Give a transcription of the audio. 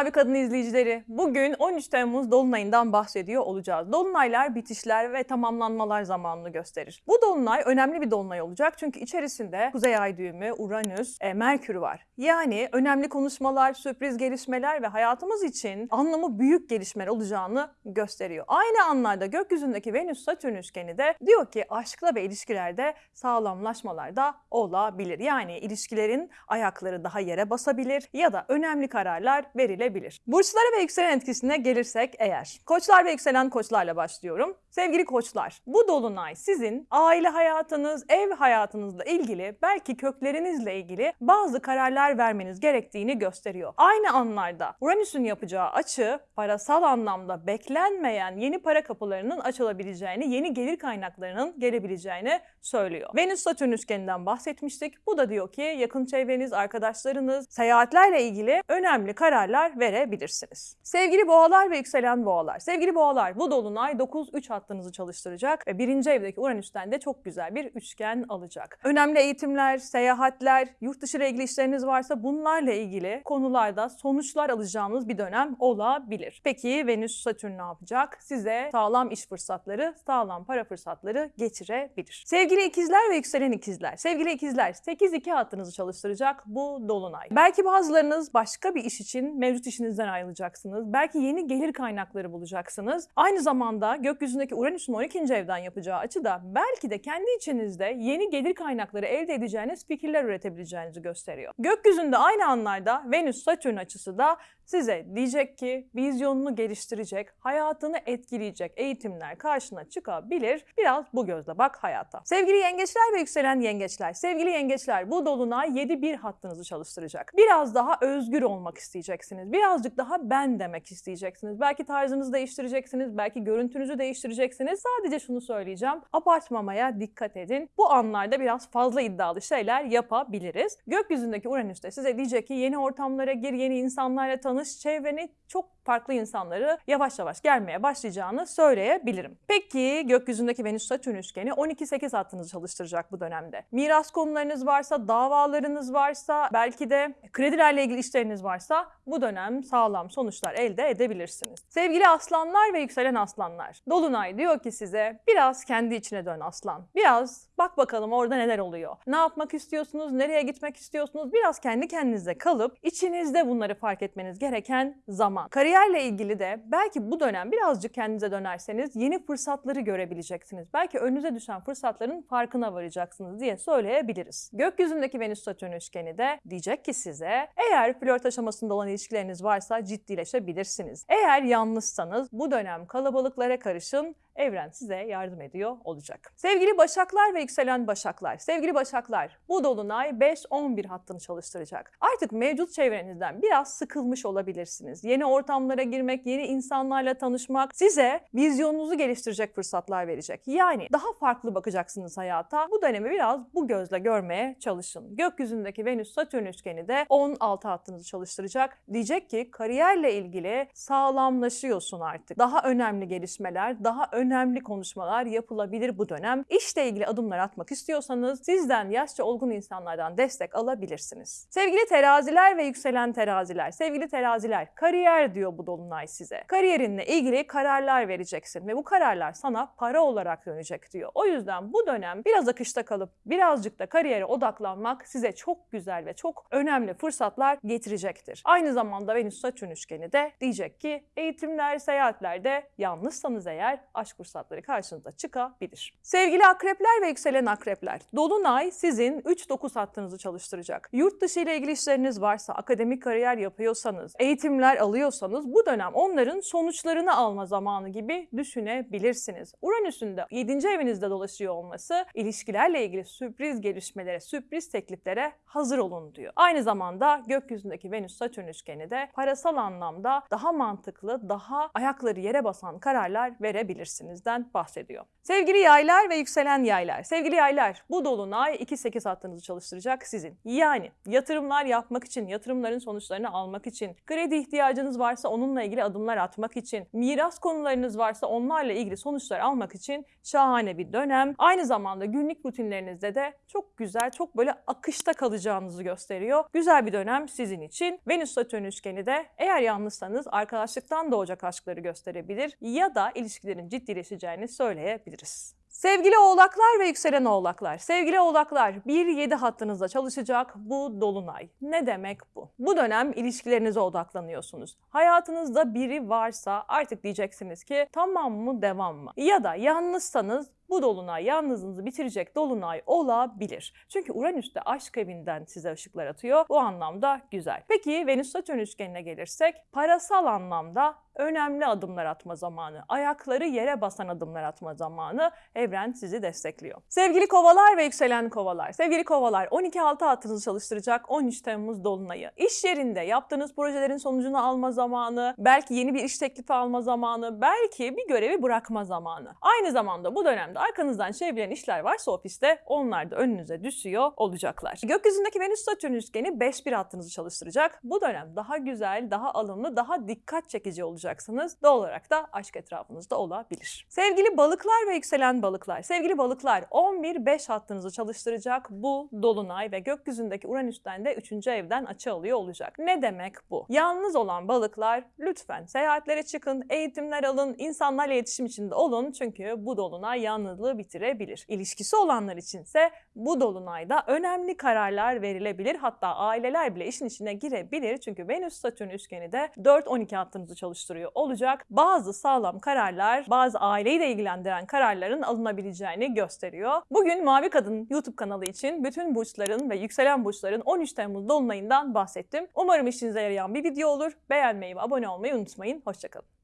Mavi Kadın izleyicileri, bugün 13 Temmuz Dolunay'ından bahsediyor olacağız. Dolunaylar bitişler ve tamamlanmalar zamanını gösterir. Bu Dolunay önemli bir Dolunay olacak çünkü içerisinde Kuzey Ay düğümü, Uranüs, e, Merkür var. Yani önemli konuşmalar, sürpriz gelişmeler ve hayatımız için anlamı büyük gelişmeler olacağını gösteriyor. Aynı anlarda gökyüzündeki Venüs-Satürn üçgeni de diyor ki aşkla ve ilişkilerde sağlamlaşmalar da olabilir. Yani ilişkilerin ayakları daha yere basabilir ya da önemli kararlar verilebilir. Burçlara ve yükselen etkisine gelirsek eğer. Koçlar ve yükselen koçlarla başlıyorum. Sevgili koçlar, bu dolunay sizin aile hayatınız, ev hayatınızla ilgili, belki köklerinizle ilgili bazı kararlar vermeniz gerektiğini gösteriyor. Aynı anlarda Uranüs'ün yapacağı açı parasal anlamda beklenmeyen yeni para kapılarının açılabileceğini, yeni gelir kaynaklarının gelebileceğini söylüyor. Venüs-Satürn üçgeninden bahsetmiştik. Bu da diyor ki yakın çevreniz, arkadaşlarınız, seyahatlerle ilgili önemli kararlar verebilirsiniz. Sevgili boğalar ve yükselen boğalar. Sevgili boğalar bu dolunay 9-3 hattınızı çalıştıracak ve birinci evdeki Uranüs'ten de çok güzel bir üçgen alacak. Önemli eğitimler, seyahatler, yurt dışı ile ilgili işleriniz varsa bunlarla ilgili konularda sonuçlar alacağınız bir dönem olabilir. Peki Venüs Satürn ne yapacak? Size sağlam iş fırsatları, sağlam para fırsatları getirebilir. Sevgili ikizler ve yükselen ikizler. Sevgili ikizler 8-2 hattınızı çalıştıracak bu dolunay. Belki bazılarınız başka bir iş için mevcut işinizden ayrılacaksınız. Belki yeni gelir kaynakları bulacaksınız. Aynı zamanda gökyüzündeki Uranüs'ün 12. evden yapacağı açı da belki de kendi içinizde yeni gelir kaynakları elde edeceğiniz fikirler üretebileceğinizi gösteriyor. Gökyüzünde aynı anlarda Venüs-Satürn açısı da size diyecek ki vizyonunu geliştirecek, hayatını etkileyecek eğitimler karşına çıkabilir. Biraz bu gözle bak hayata. Sevgili yengeçler ve yükselen yengeçler, sevgili yengeçler bu dolunay 7-1 hattınızı çalıştıracak. Biraz daha özgür olmak isteyeceksiniz. Birazcık daha ben demek isteyeceksiniz. Belki tarzınızı değiştireceksiniz, belki görüntünüzü değiştireceksiniz. Sadece şunu söyleyeceğim. Abartmamaya dikkat edin. Bu anlarda biraz fazla iddialı şeyler yapabiliriz. Gökyüzündeki Uranüs de size diyecek ki yeni ortamlara gir, yeni insanlarla tanış, çevreni çok farklı insanları yavaş yavaş gelmeye başlayacağını söyleyebilirim. Peki gökyüzündeki Venüs-Satürn üçgeni 12-8 hattınızı çalıştıracak bu dönemde. Miras konularınız varsa, davalarınız varsa, belki de kredilerle ilgili işleriniz varsa bu dönem sağlam sonuçlar elde edebilirsiniz. Sevgili aslanlar ve yükselen aslanlar. Dolunay diyor ki size biraz kendi içine dön aslan. Biraz bak bakalım orada neler oluyor. Ne yapmak istiyorsunuz, nereye gitmek istiyorsunuz? Biraz kendi kendinize kalıp içinizde bunları fark etmeniz gereken zaman. Kariyerle ilgili de belki bu dönem birazcık kendinize dönerseniz yeni fırsatları görebileceksiniz. Belki önünüze düşen fırsatların farkına varacaksınız diye söyleyebiliriz. Gökyüzündeki Venüs-Satürn üçgeni de diyecek ki size eğer flört aşamasında olan ilişkileriniz varsa ciddileşebilirsiniz. Eğer yalnızsanız bu dönem kalabalıklara karışın evren size yardım ediyor olacak. Sevgili Başaklar ve yükselen Başaklar, sevgili Başaklar bu dolunay 5-11 hattını çalıştıracak. Artık mevcut çevrenizden biraz sıkılmış olabilirsiniz. Yeni ortamlara girmek, yeni insanlarla tanışmak size vizyonunuzu geliştirecek fırsatlar verecek. Yani daha farklı bakacaksınız hayata. Bu dönemi biraz bu gözle görmeye çalışın. Gökyüzündeki Venüs-Satürn üçgeni de 16 hattınızı çalıştıracak. Diyecek ki kariyerle ilgili sağlamlaşıyorsun artık. Daha önemli gelişmeler, daha önemli konuşmalar yapılabilir bu dönem. İşle ilgili adımlar atmak istiyorsanız sizden yaşça olgun insanlardan destek alabilirsiniz. Sevgili teraziler ve yükselen teraziler, sevgili teraziler, kariyer diyor bu dolunay size. Kariyerinle ilgili kararlar vereceksin ve bu kararlar sana para olarak dönecek diyor. O yüzden bu dönem biraz akışta kalıp birazcık da kariyere odaklanmak size çok güzel ve çok önemli fırsatlar getirecektir. Aynı zamanda Venüs-Satürn üçgeni de diyecek ki eğitimler, seyahatlerde yalnızsanız eğer aşk fırsatları karşınıza çıkabilir. Sevgili akrepler ve yükselen akrepler, Dolunay sizin 3-9 hattınızı çalıştıracak. Yurt dışı ile ilgili işleriniz varsa, akademik kariyer yapıyorsanız, eğitimler alıyorsanız bu dönem onların sonuçlarını alma zamanı gibi düşünebilirsiniz. Uranüs'ün de 7. evinizde dolaşıyor olması ilişkilerle ilgili sürpriz gelişmelere, sürpriz tekliflere hazır olun diyor. Aynı zamanda gökyüzündeki Venüs-Satürn üçgeni de parasal anlamda daha mantıklı, daha ayakları yere basan kararlar verebilirsiniz. Etmesinizden bahsediyor. Sevgili yaylar ve yükselen yaylar. Sevgili yaylar bu dolunay 2-8 hattınızı çalıştıracak sizin. Yani yatırımlar yapmak için, yatırımların sonuçlarını almak için, kredi ihtiyacınız varsa onunla ilgili adımlar atmak için, miras konularınız varsa onlarla ilgili sonuçlar almak için şahane bir dönem. Aynı zamanda günlük rutinlerinizde de çok güzel, çok böyle akışta kalacağınızı gösteriyor. Güzel bir dönem sizin için. Venüs Satürn üçgeni de eğer yalnızsanız arkadaşlıktan doğacak aşkları gösterebilir ya da ilişkilerin ciddileşeceğini söyleyebiliriz. Sevgili oğlaklar ve yükselen oğlaklar, sevgili oğlaklar 1-7 hattınızda çalışacak bu dolunay. Ne demek bu? Bu dönem ilişkilerinize odaklanıyorsunuz. Hayatınızda biri varsa artık diyeceksiniz ki tamam mı devam mı? Ya da yalnızsanız bu dolunay yalnızlığınızı bitirecek dolunay olabilir. Çünkü Uranüs de aşk evinden size ışıklar atıyor. Bu anlamda güzel. Peki Venüs Satürn üçgenine gelirsek parasal anlamda önemli adımlar atma zamanı, ayakları yere basan adımlar atma zamanı evren sizi destekliyor. Sevgili kovalar ve yükselen kovalar, sevgili kovalar 12-6 hattınızı çalıştıracak 13 Temmuz dolunayı. İş yerinde yaptığınız projelerin sonucunu alma zamanı, belki yeni bir iş teklifi alma zamanı, belki bir görevi bırakma zamanı. Aynı zamanda bu dönemde arkanızdan çevrilen işler varsa ofiste onlar da önünüze düşüyor olacaklar. Gökyüzündeki Venüs Satürn üçgeni 5-1 hattınızı çalıştıracak. Bu dönem daha güzel, daha alımlı, daha dikkat çekici olacaksınız. Doğal olarak da aşk etrafınızda olabilir. Sevgili balıklar ve yükselen balıklar, sevgili balıklar 11-5 hattınızı çalıştıracak bu dolunay ve gökyüzündeki Uranüs'ten de 3. evden açı alıyor olacak. Ne demek bu? Yalnız olan balıklar lütfen seyahatlere çıkın, eğitimler alın, insanlarla iletişim içinde olun çünkü bu dolunay yalnızlığı bitirebilir. İlişkisi olanlar içinse bu dolunayda önemli kararlar verilebilir. Hatta aileler bile işin içine girebilir. Çünkü Venüs Satürn üçgeni de 4-12 hattınızı çalıştırıyor olacak. Bazı sağlam kararlar, bazı aileyi de ilgilendiren kararların alınabileceğini gösteriyor. Bugün Mavi Kadın YouTube kanalı için bütün burçların ve yükselen burçların 13 Temmuz dolunayından bahsettim. Umarım işinize yarayan bir video olur. Beğenmeyi ve abone olmayı unutmayın. Hoşçakalın.